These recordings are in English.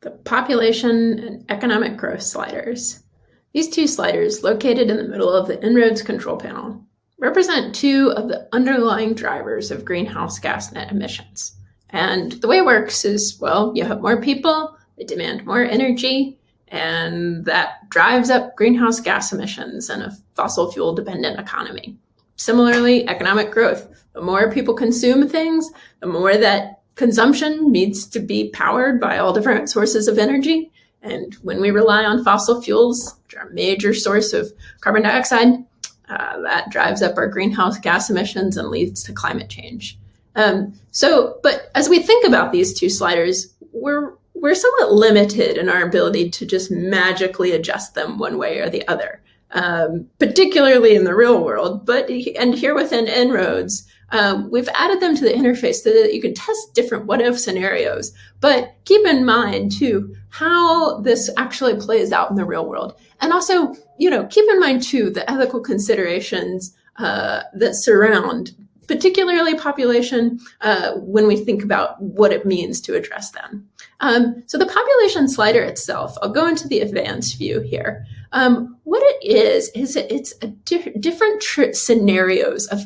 the population and economic growth sliders. These two sliders, located in the middle of the En-ROADS control panel, represent two of the underlying drivers of greenhouse gas net emissions. And the way it works is, well, you have more people, they demand more energy, and that drives up greenhouse gas emissions in a fossil fuel dependent economy. Similarly, economic growth. The more people consume things, the more that consumption needs to be powered by all different sources of energy. And when we rely on fossil fuels, which are a major source of carbon dioxide, uh, that drives up our greenhouse gas emissions and leads to climate change. Um, so, but as we think about these two sliders, we're we're somewhat limited in our ability to just magically adjust them one way or the other, um, particularly in the real world. But and here within En-ROADS, um, we've added them to the interface so that you can test different what if scenarios. But keep in mind too how this actually plays out in the real world, and also you know keep in mind too the ethical considerations uh, that surround particularly population, uh, when we think about what it means to address them. Um, so the population slider itself, I'll go into the advanced view here. Um, what it is, is it's di different scenarios of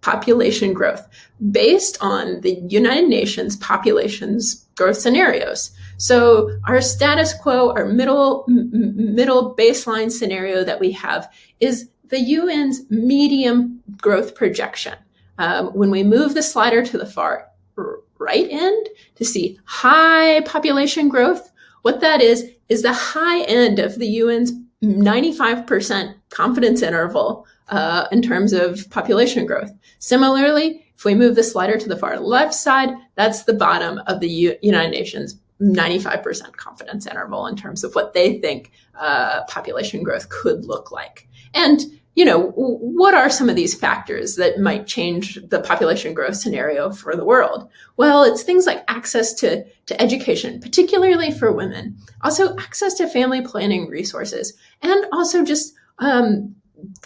population growth based on the United Nations populations growth scenarios. So our status quo, our middle middle baseline scenario that we have is the UN's medium growth projection. Um, when we move the slider to the far right end to see high population growth, what that is, is the high end of the UN's 95% confidence interval uh, in terms of population growth. Similarly, if we move the slider to the far left side, that's the bottom of the U United Nations 95% confidence interval in terms of what they think uh, population growth could look like. And you know, what are some of these factors that might change the population growth scenario for the world? Well, it's things like access to, to education, particularly for women, also access to family planning resources, and also just um,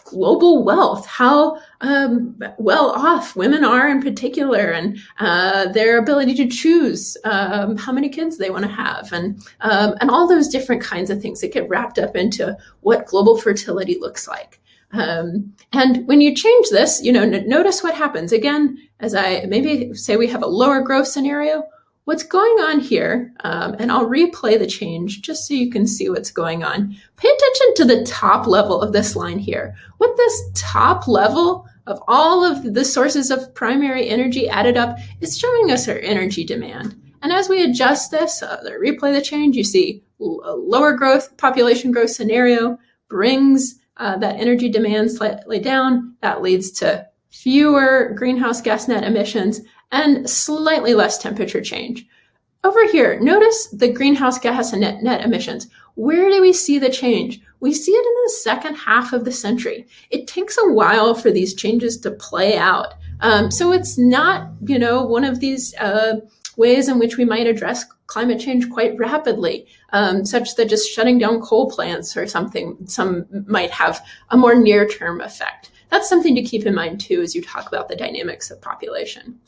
global wealth, how um, well off women are in particular, and uh, their ability to choose um, how many kids they want to have, and um, and all those different kinds of things that get wrapped up into what global fertility looks like. Um, and when you change this, you know, notice what happens. Again, as I maybe say we have a lower growth scenario, what's going on here, um, and I'll replay the change just so you can see what's going on. Pay attention to the top level of this line here. What this top level of all of the sources of primary energy added up is showing us our energy demand. And as we adjust this, uh, replay the change, you see a lower growth population growth scenario brings uh, that energy demand slightly down. That leads to fewer greenhouse gas net emissions and slightly less temperature change. Over here, notice the greenhouse gas net, net emissions. Where do we see the change? We see it in the second half of the century. It takes a while for these changes to play out. Um, so it's not, you know, one of these uh, ways in which we might address climate change quite rapidly, um, such that just shutting down coal plants or something, some might have a more near-term effect. That's something to keep in mind too as you talk about the dynamics of population.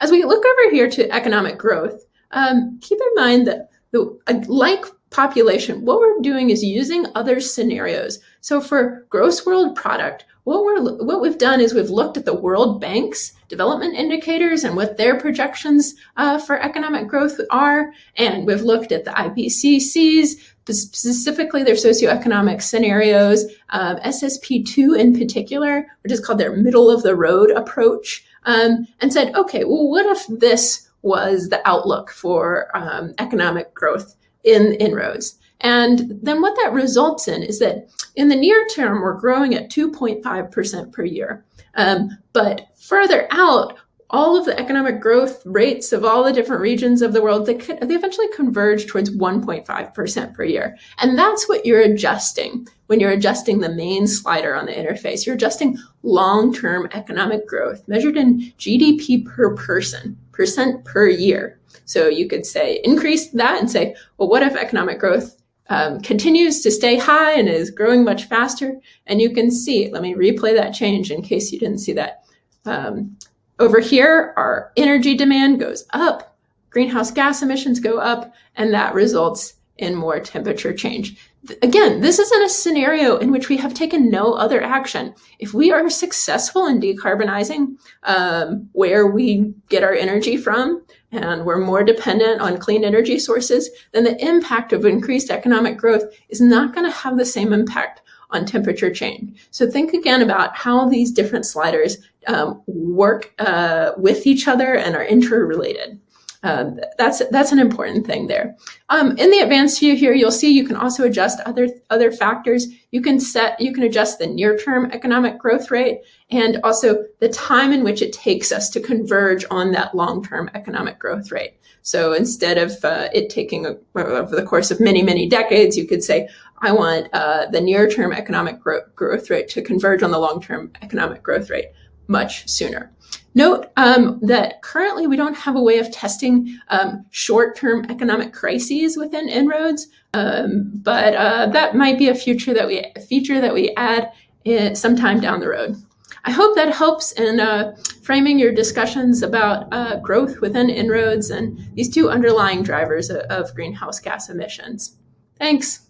As we look over here to economic growth, um, keep in mind that the, uh, like population, what we're doing is using other scenarios. So for gross world product, what we're what we've done is we've looked at the World Bank's development indicators and what their projections uh, for economic growth are, and we've looked at the IPCC's specifically their socioeconomic scenarios, um, SSP2 in particular, which is called their middle of the road approach, um, and said, okay, well, what if this was the outlook for um, economic growth in En-ROADS? And then what that results in is that in the near term, we're growing at 2.5% per year. Um, but further out, all of the economic growth rates of all the different regions of the world, they, they eventually converge towards 1.5% per year. And that's what you're adjusting when you're adjusting the main slider on the interface. You're adjusting long-term economic growth measured in GDP per person, percent per year. So you could say increase that and say, well, what if economic growth um, continues to stay high and is growing much faster. And you can see, let me replay that change in case you didn't see that. Um, over here, our energy demand goes up, greenhouse gas emissions go up, and that results in more temperature change. Again, this is in a scenario in which we have taken no other action. If we are successful in decarbonizing um, where we get our energy from, and we're more dependent on clean energy sources, then the impact of increased economic growth is not going to have the same impact on temperature change. So think again about how these different sliders um, work uh, with each other and are interrelated. Uh, that's that's an important thing there. Um, in the advanced view here, you'll see you can also adjust other other factors. You can set you can adjust the near term economic growth rate and also the time in which it takes us to converge on that long term economic growth rate. So instead of uh, it taking a, over the course of many many decades, you could say I want uh, the near term economic gro growth rate to converge on the long term economic growth rate much sooner. Note um, that currently we don't have a way of testing um, short-term economic crises within En-ROADS, um, but uh, that might be a future that we feature that we add in, sometime down the road. I hope that helps in uh, framing your discussions about uh, growth within En-ROADS and these two underlying drivers of, of greenhouse gas emissions. Thanks.